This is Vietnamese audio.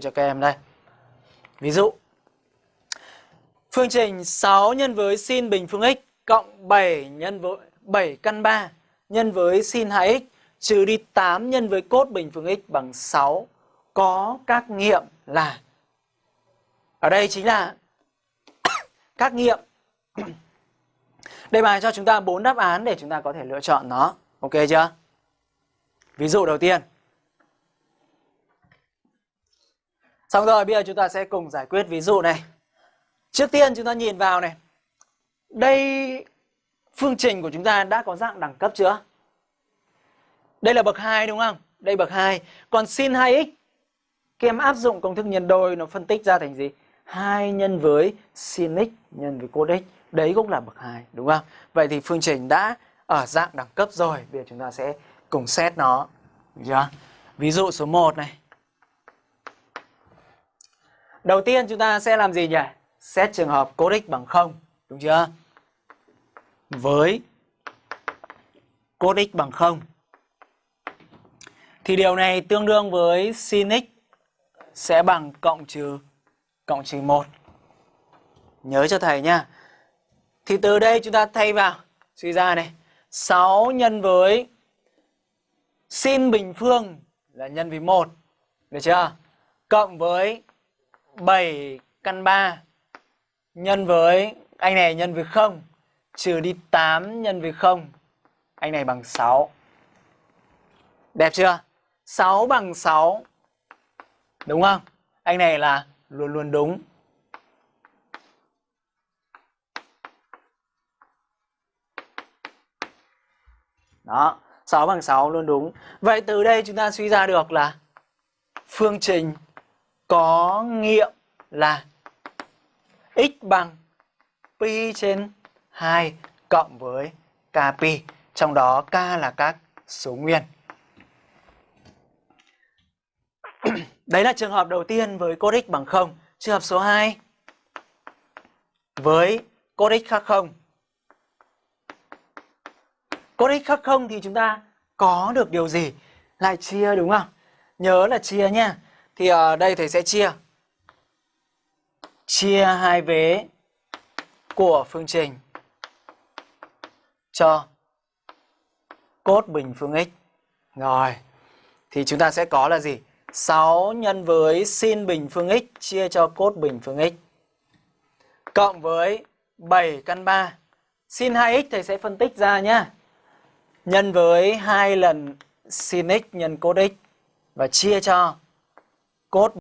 đây cho các em đây. Ví dụ, Phương trình 6 nhân với sin bình phương x cộng 7 nhân với 7 căn 3 nhân với sin 2x trừ đi 8 nhân với cốt bình phương x bằng 6 có các nghiệm là, ở đây chính là các nghiệm Đề bài cho chúng ta bốn đáp án để chúng ta có thể lựa chọn nó. Ok chưa? Ví dụ đầu tiên. Xong rồi, bây giờ chúng ta sẽ cùng giải quyết ví dụ này. Trước tiên chúng ta nhìn vào này. Đây, phương trình của chúng ta đã có dạng đẳng cấp chưa? Đây là bậc 2 đúng không? Đây bậc 2. Còn sin 2x các em áp dụng công thức nhân đôi nó phân tích ra thành gì? 2 nhân với sin x nhân với cos x. Đấy cũng là bậc 2 đúng không? Vậy thì phương trình đã ở dạng đẳng cấp rồi. Bây giờ chúng ta sẽ cùng xét nó. Được chưa? Ví dụ số 1 này. Đầu tiên chúng ta sẽ làm gì nhỉ? Xét trường hợp cos x bằng 0. Đúng chưa? Với cos x bằng 0. Thì điều này tương đương với sin x sẽ bằng cộng trừ cộng trừ 1. Nhớ cho thầy nha. Thì từ đây chúng ta thay vào suy ra này, 6 nhân với sin bình phương là nhân với 1. Được chưa? Cộng với 7 căn 3 nhân với anh này nhân với 0 trừ đi 8 nhân với 0. Anh này bằng 6. Đẹp chưa? 6 bằng 6. Đúng không? Anh này là luôn luôn đúng. Đó, 6 bằng 6 luôn đúng. Vậy từ đây chúng ta suy ra được là phương trình có nghiệm là x bằng pi trên 2 cộng với kp. Trong đó k là các số nguyên. Đấy là trường hợp đầu tiên với cos x bằng 0. Trường hợp số 2 với cos x khác 0. Cos x khác 0 thì chúng ta có được điều gì? Lại chia đúng không? Nhớ là chia nha. Thì ở đây thầy sẽ chia. Chia hai vế của phương trình cho cốt bình phương x. Rồi. Thì chúng ta sẽ có là gì? 6 nhân với sin bình phương x chia cho cốt bình phương x. Cộng với 7 căn 3. Sin 2x thầy sẽ phân tích ra nhá. Nhân với 2 lần sin x nhân cốt x và chia cho cốt